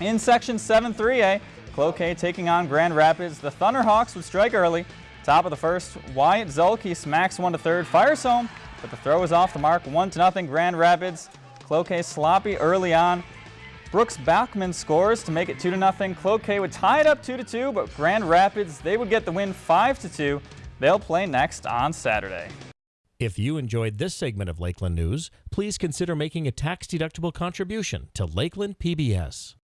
In Section 7-3A, Cloquet taking on Grand Rapids. The Thunderhawks would strike early. Top of the first, Wyatt Zulke smacks one to third, fires home, but the throw is off the mark. One to nothing, Grand Rapids. Cloquet sloppy early on. Brooks Bachman scores to make it 2 to nothing. Cloquet would tie it up 2 to 2, but Grand Rapids, they would get the win 5 to 2. They'll play next on Saturday. If you enjoyed this segment of Lakeland News, please consider making a tax-deductible contribution to Lakeland PBS.